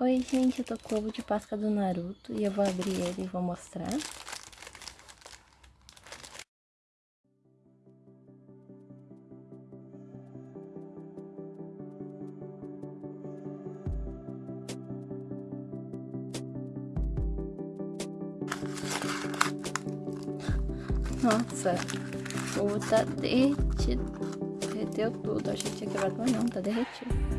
Oi, gente, eu tô com o ovo de Páscoa do Naruto e eu vou abrir ele e vou mostrar. Nossa, o ovo tá derretido. Derreteu tudo. Achei que tinha quebrado, mas não, tá derretido.